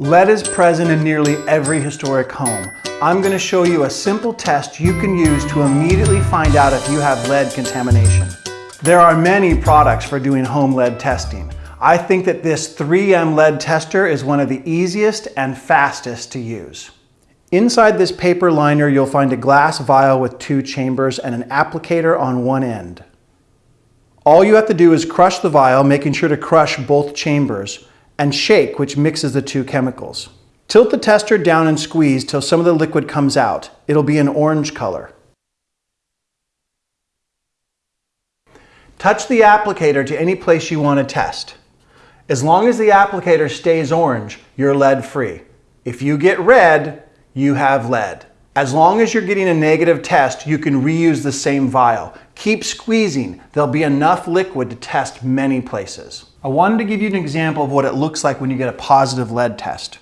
Lead is present in nearly every historic home. I'm going to show you a simple test you can use to immediately find out if you have lead contamination. There are many products for doing home lead testing. I think that this 3M lead tester is one of the easiest and fastest to use. Inside this paper liner, you'll find a glass vial with two chambers and an applicator on one end. All you have to do is crush the vial, making sure to crush both chambers and shake, which mixes the two chemicals. Tilt the tester down and squeeze till some of the liquid comes out. It'll be an orange color. Touch the applicator to any place you want to test. As long as the applicator stays orange, you're lead free. If you get red, you have lead. As long as you're getting a negative test, you can reuse the same vial. Keep squeezing. There'll be enough liquid to test many places. I wanted to give you an example of what it looks like when you get a positive lead test.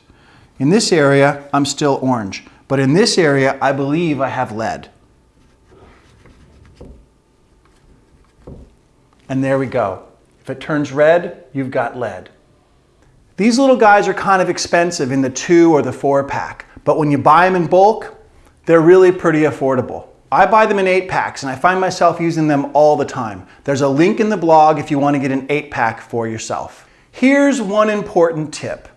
In this area, I'm still orange, but in this area, I believe I have lead. And there we go. If it turns red, you've got lead. These little guys are kind of expensive in the two or the four pack, but when you buy them in bulk, they're really pretty affordable. I buy them in eight packs and I find myself using them all the time. There's a link in the blog if you want to get an eight pack for yourself. Here's one important tip.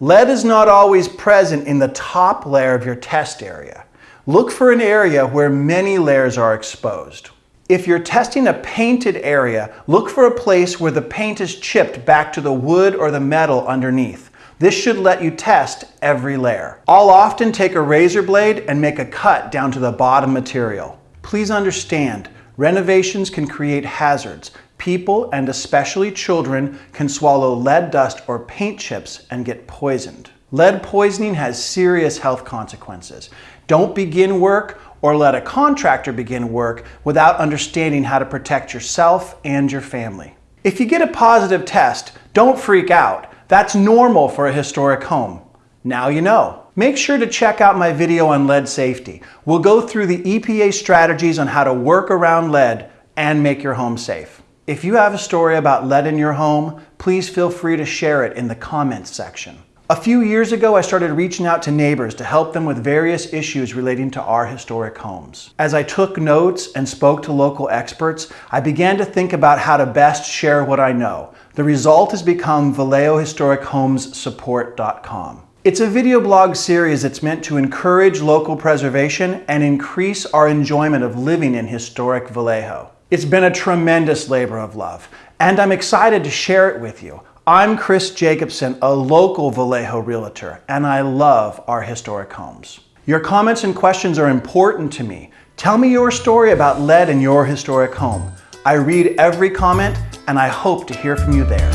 Lead is not always present in the top layer of your test area. Look for an area where many layers are exposed. If you're testing a painted area, look for a place where the paint is chipped back to the wood or the metal underneath. This should let you test every layer. I'll often take a razor blade and make a cut down to the bottom material. Please understand, renovations can create hazards. People, and especially children, can swallow lead dust or paint chips and get poisoned. Lead poisoning has serious health consequences. Don't begin work or let a contractor begin work without understanding how to protect yourself and your family. If you get a positive test, don't freak out. That's normal for a historic home. Now you know. Make sure to check out my video on lead safety. We'll go through the EPA strategies on how to work around lead and make your home safe. If you have a story about lead in your home, please feel free to share it in the comments section. A few years ago, I started reaching out to neighbors to help them with various issues relating to our historic homes. As I took notes and spoke to local experts, I began to think about how to best share what I know. The result has become VallejoHistorichomesSupport.com. It's a video blog series that's meant to encourage local preservation and increase our enjoyment of living in historic Vallejo. It's been a tremendous labor of love, and I'm excited to share it with you. I'm Chris Jacobson, a local Vallejo realtor, and I love our historic homes. Your comments and questions are important to me. Tell me your story about lead in your historic home. I read every comment, and I hope to hear from you there.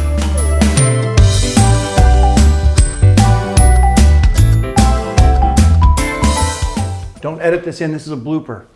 Don't edit this in, this is a blooper.